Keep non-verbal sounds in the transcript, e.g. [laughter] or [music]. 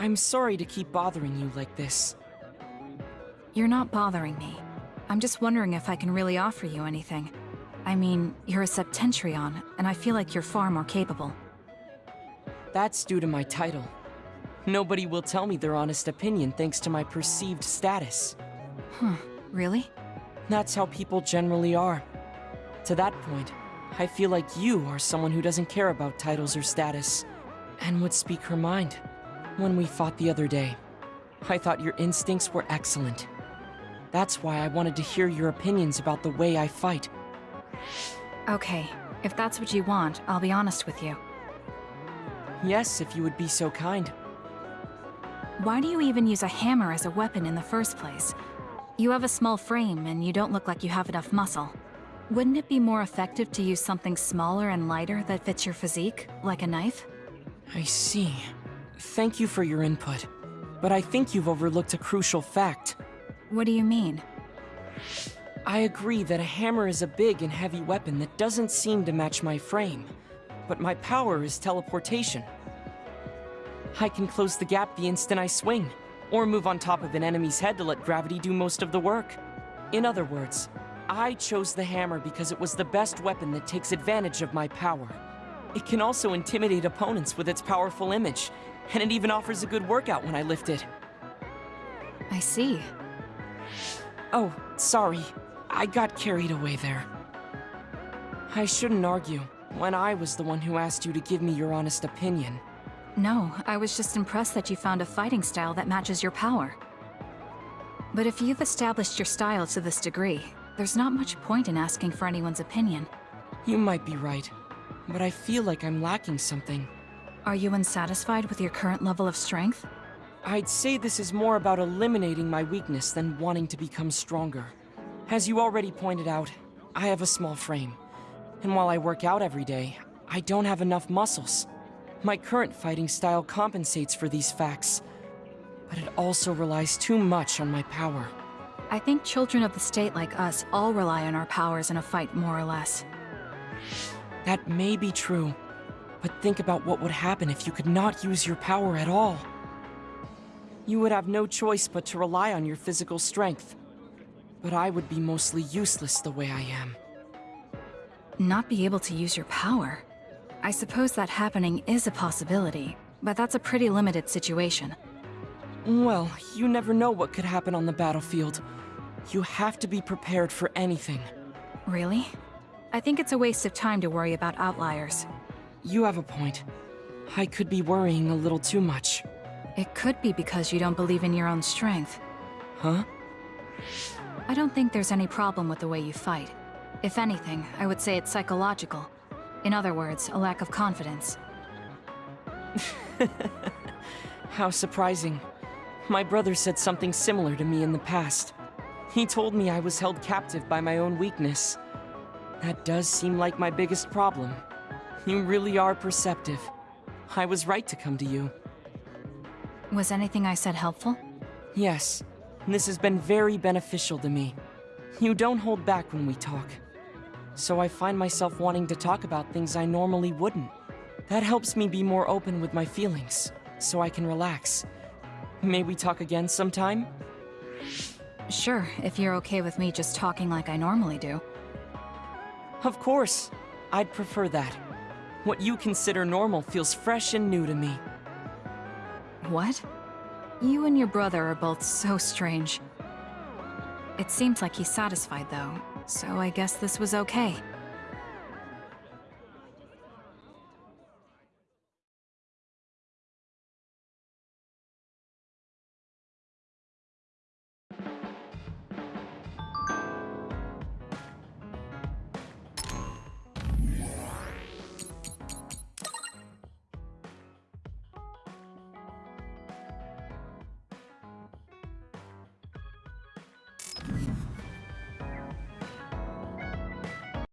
I'm sorry to keep bothering you like this. You're not bothering me. I'm just wondering if I can really offer you anything. I mean, you're a Septentrion, and I feel like you're far more capable. That's due to my title. Nobody will tell me their honest opinion thanks to my perceived status. Huh, really? That's how people generally are. To that point, I feel like you are someone who doesn't care about titles or status, and would speak her mind. When we fought the other day, I thought your instincts were excellent. That's why I wanted to hear your opinions about the way I fight. Okay, if that's what you want, I'll be honest with you. Yes, if you would be so kind. Why do you even use a hammer as a weapon in the first place? You have a small frame, and you don't look like you have enough muscle. Wouldn't it be more effective to use something smaller and lighter that fits your physique, like a knife? I see. Thank you for your input. But I think you've overlooked a crucial fact. What do you mean? I agree that a hammer is a big and heavy weapon that doesn't seem to match my frame. But my power is teleportation. I can close the gap the instant I swing, or move on top of an enemy's head to let gravity do most of the work. In other words, I chose the hammer because it was the best weapon that takes advantage of my power. It can also intimidate opponents with its powerful image, and it even offers a good workout when I lift it. I see. Oh, sorry. I got carried away there. I shouldn't argue, when I was the one who asked you to give me your honest opinion. No, I was just impressed that you found a fighting style that matches your power. But if you've established your style to this degree, there's not much point in asking for anyone's opinion. You might be right, but I feel like I'm lacking something. Are you unsatisfied with your current level of strength? I'd say this is more about eliminating my weakness than wanting to become stronger. As you already pointed out, I have a small frame. And while I work out every day, I don't have enough muscles. My current fighting style compensates for these facts, but it also relies too much on my power. I think children of the state like us all rely on our powers in a fight more or less. That may be true, but think about what would happen if you could not use your power at all. You would have no choice but to rely on your physical strength. But I would be mostly useless the way I am. Not be able to use your power? I suppose that happening is a possibility, but that's a pretty limited situation. Well, you never know what could happen on the battlefield. You have to be prepared for anything. Really? I think it's a waste of time to worry about outliers. You have a point. I could be worrying a little too much. It could be because you don't believe in your own strength. Huh? I don't think there's any problem with the way you fight. If anything, I would say it's psychological. In other words, a lack of confidence. [laughs] How surprising. My brother said something similar to me in the past. He told me I was held captive by my own weakness. That does seem like my biggest problem. You really are perceptive. I was right to come to you. Was anything I said helpful? Yes, this has been very beneficial to me. You don't hold back when we talk. So I find myself wanting to talk about things I normally wouldn't. That helps me be more open with my feelings, so I can relax. May we talk again sometime? Sure, if you're okay with me just talking like I normally do. Of course. I'd prefer that. What you consider normal feels fresh and new to me. What? You and your brother are both so strange. It seems like he's satisfied, though, so I guess this was okay.